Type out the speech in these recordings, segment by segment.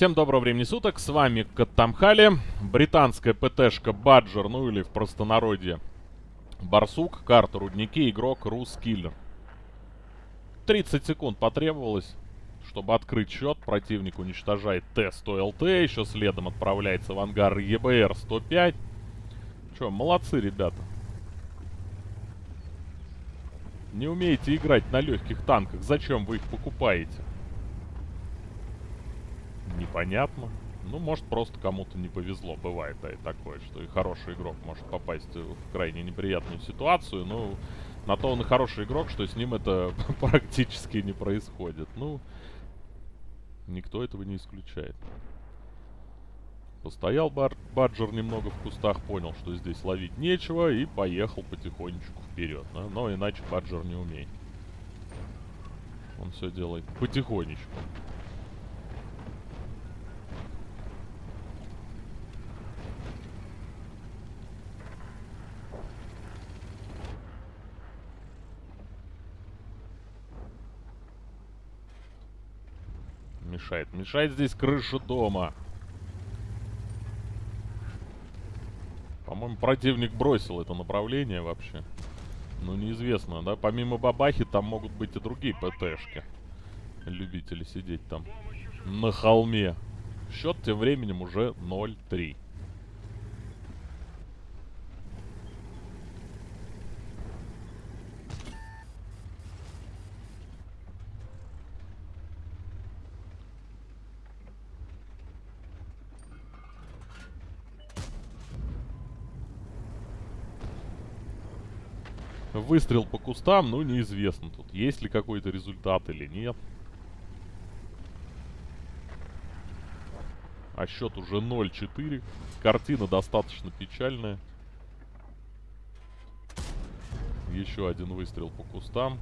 Всем доброго времени суток, с вами Каттамхали, британская ПТшка Баджер, ну или в простонародье Барсук, карта Рудники, игрок Рускиллер. 30 секунд потребовалось, чтобы открыть счет. Противник уничтожает Т-100 ЛТ, еще следом отправляется в ангар ЕБР-105. Че, молодцы, ребята. Не умеете играть на легких танках, зачем вы их покупаете? Непонятно. Ну, может, просто кому-то не повезло. Бывает, да, и такое, что и хороший игрок может попасть в крайне неприятную ситуацию. Ну, на то он и хороший игрок, что с ним это практически не происходит. Ну, никто этого не исключает. Постоял бар Баджер немного в кустах, понял, что здесь ловить нечего, и поехал потихонечку вперед. Да? Но иначе Баджер не умеет. Он все делает потихонечку. Мешает? Мешает здесь крыша дома. По-моему, противник бросил это направление вообще. Ну, неизвестно, да? Помимо бабахи, там могут быть и другие ПТшки. Любители сидеть там на холме. Счет тем временем уже 0-3. Выстрел по кустам, ну неизвестно тут, есть ли какой-то результат или нет. А счет уже 0-4. Картина достаточно печальная. Еще один выстрел по кустам.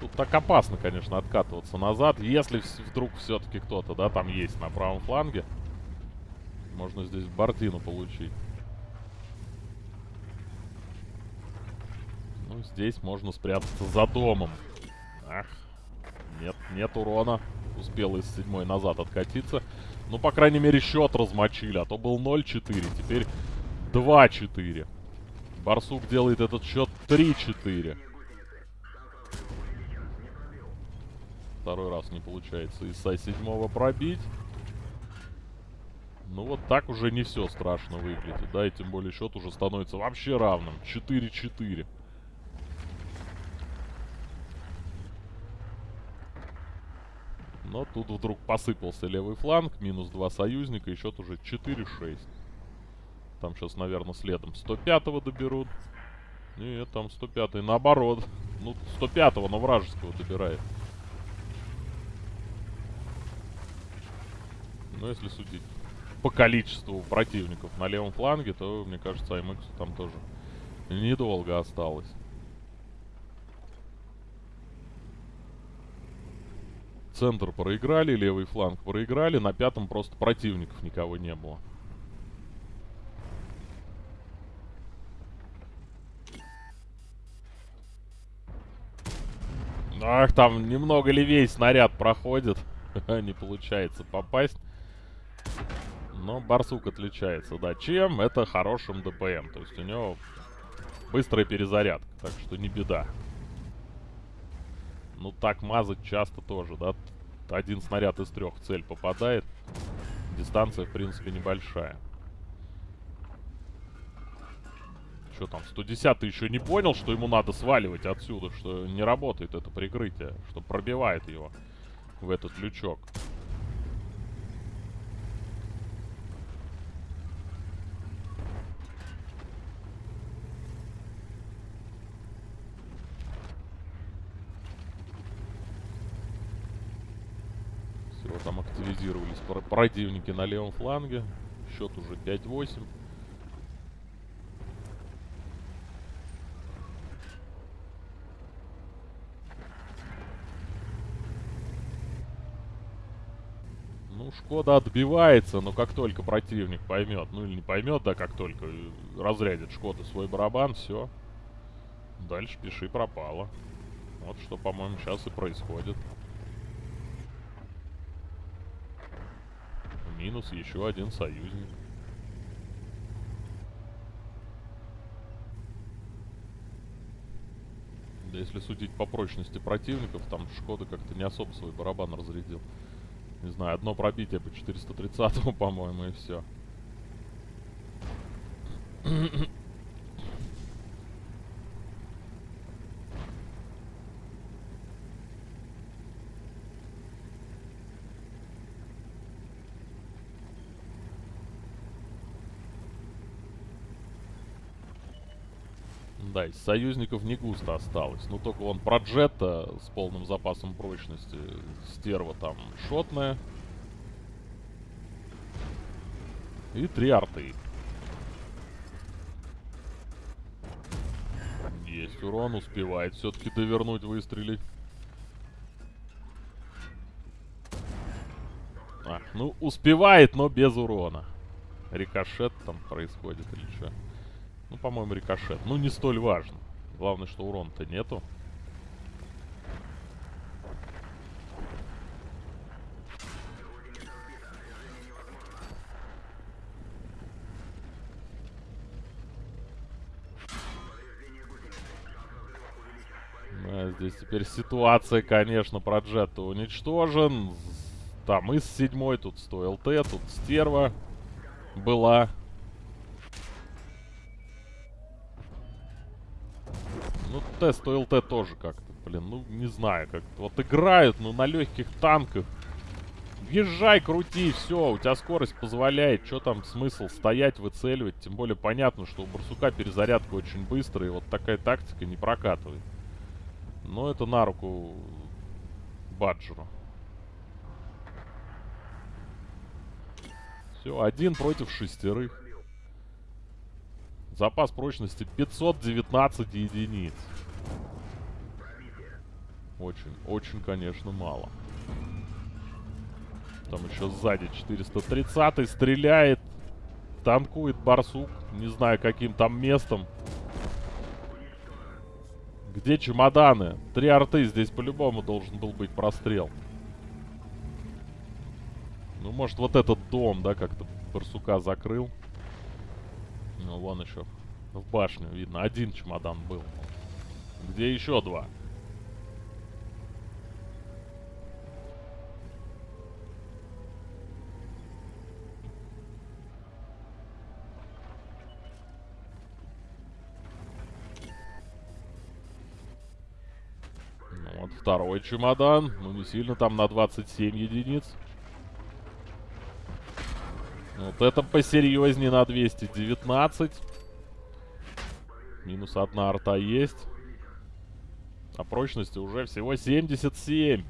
Тут так опасно, конечно, откатываться назад. Если вдруг все-таки кто-то, да, там есть на правом фланге. Можно здесь Бартину получить. Ну, здесь можно спрятаться за домом. Ах, нет, нет урона. Успел из седьмой назад откатиться. Ну, по крайней мере, счет размочили. А то был 0-4, теперь 2-4. Барсук делает этот счет 3-4. Второй раз не получается ИСа седьмого пробить. Ну вот так уже не все страшно выглядит, да, и тем более счет уже становится вообще равным. 4-4. Но тут вдруг посыпался левый фланг, минус два союзника, и счет уже 4-6. Там сейчас, наверное, следом 105-го доберут. Нет, там 105-й наоборот. Ну, 105-го, но вражеского добирает. Но если судить по количеству противников на левом фланге, то, мне кажется, АМХ там тоже недолго осталось. Центр проиграли, левый фланг проиграли. На пятом просто противников никого не было. Ах, там немного левее снаряд проходит. Не получается попасть. Но барсук отличается, да, чем? Это хорошим ДПМ. То есть у него быстрая перезарядка, так что не беда. Ну так мазать часто тоже, да. Один снаряд из трех цель попадает. Дистанция, в принципе, небольшая. Что там, 110 еще не понял, что ему надо сваливать отсюда, что не работает это прикрытие, что пробивает его в этот лючок. там активизировались противники на левом фланге. Счет уже 5-8. Ну, Шкода отбивается, но как только противник поймет, ну или не поймет, да, как только э, разрядит Шкода свой барабан, все. Дальше пиши пропало. Вот что, по-моему, сейчас и происходит. Минус еще один союзник. Да если судить по прочности противников, там Шкода как-то не особо свой барабан разрядил. Не знаю, одно пробитие по 430-му, по-моему, и все. Да, из союзников не густо осталось. Ну, только он Проджетта с полным запасом прочности. Стерва там шотная. И три арты. Есть урон, успевает все-таки довернуть, выстрелить. А, ну, успевает, но без урона. Рикошет там происходит или что? Ну, по-моему, рикошет. Ну, не столь важно. Главное, что урона-то нету. Да, здесь теперь ситуация, конечно, про Джетта уничтожен. Там из седьмой, тут 100 ЛТ, тут стерва была. Ну, тест ОЛТ тоже как-то, блин, ну, не знаю, как-то. Вот играют, ну, на легких танках. Въезжай, крути, все, у тебя скорость позволяет. Что там смысл стоять, выцеливать? Тем более понятно, что у Барсука перезарядка очень быстрая, и вот такая тактика не прокатывает. Но это на руку Баджеру. Все, один против шестерых. Запас прочности 519 единиц. Очень, очень, конечно, мало. Там еще сзади 430 стреляет. Танкует барсук. Не знаю, каким там местом. Где чемоданы? Три арты здесь по-любому должен был быть прострел. Ну, может, вот этот дом, да, как-то барсука закрыл. Ну, вон еще в башню видно. Один чемодан был. Где еще два? Ну, вот второй чемодан. Ну, не сильно там на 27 единиц. Вот это посерьезнее на 219. Минус одна арта есть. А прочности уже всего 77.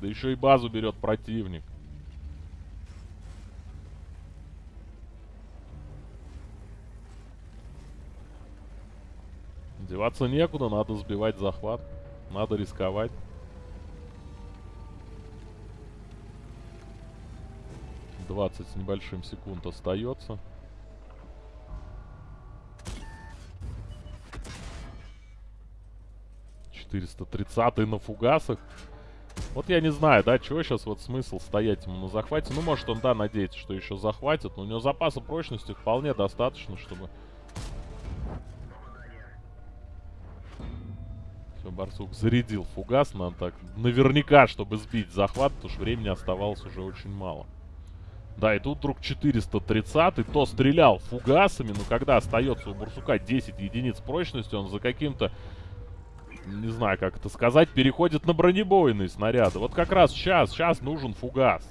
Да еще и базу берет противник. Деваться некуда, надо сбивать захват. Надо рисковать. 20 с небольшим секунд остается. Четыреста тридцатый на фугасах. Вот я не знаю, да, чего сейчас вот смысл стоять ему на захвате. Ну, может он, да, надеется, что еще захватит. Но у него запаса прочности вполне достаточно, чтобы... Все, Барсук зарядил фугас. Надо так наверняка, чтобы сбить захват, потому что времени оставалось уже очень мало. Да, и тут вдруг 430 и то стрелял фугасами, но когда остается у Бурсука 10 единиц прочности, он за каким-то, не знаю, как это сказать, переходит на бронебойные снаряды. Вот как раз сейчас, сейчас нужен фугас.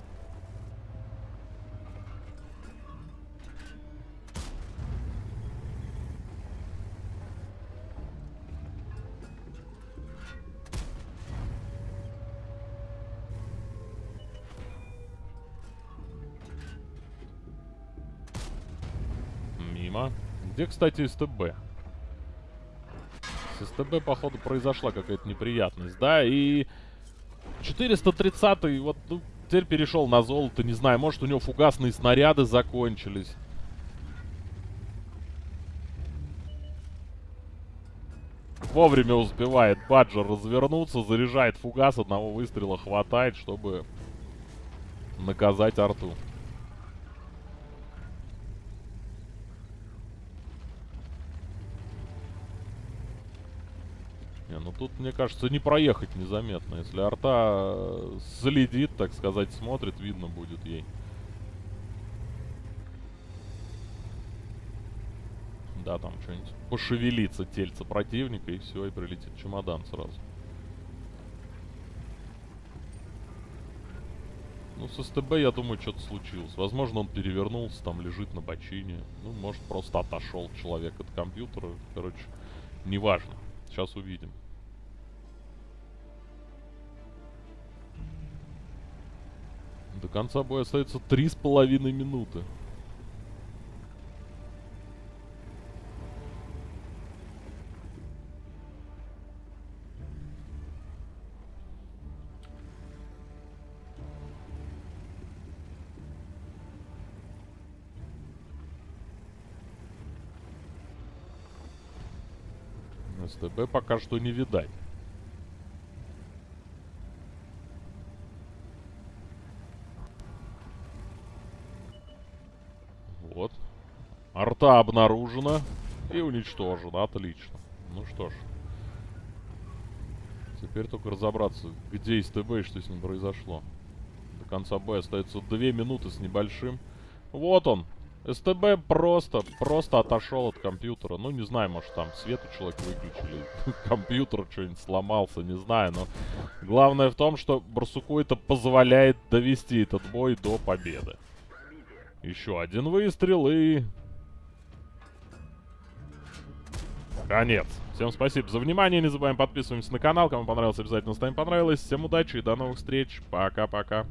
Мимо. Где, кстати, СТБ? С СТБ, походу, произошла какая-то неприятность, да? И 430 вот, ну, теперь перешел на золото, не знаю, может у него фугасные снаряды закончились. Вовремя успевает Баджер развернуться, заряжает фугас, одного выстрела хватает, чтобы наказать арту. Тут, мне кажется, не проехать незаметно. Если арта э, следит, так сказать, смотрит, видно будет ей. Да, там что-нибудь пошевелится тельце противника, и все, и прилетит чемодан сразу. Ну, с СТБ, я думаю, что-то случилось. Возможно, он перевернулся, там лежит на бочине. Ну, может, просто отошел человек от компьютера. Короче, неважно. Сейчас увидим. До конца боя остается три с половиной минуты. СТБ пока что не видать. Вот. Арта обнаружена и уничтожена. Отлично. Ну что ж. Теперь только разобраться, где СТБ и что с ним произошло. До конца боя остается 2 минуты с небольшим. Вот он, СТБ просто, просто отошел от компьютера. Ну, не знаю, может, там свет у человека выключили, компьютер что-нибудь сломался, не знаю. Но главное в том, что Барсуку это позволяет довести этот бой до победы. Еще один выстрел и... Конец. Всем спасибо за внимание. Не забываем подписываться на канал. Кому понравилось, обязательно ставим понравилось. Всем удачи и до новых встреч. Пока-пока.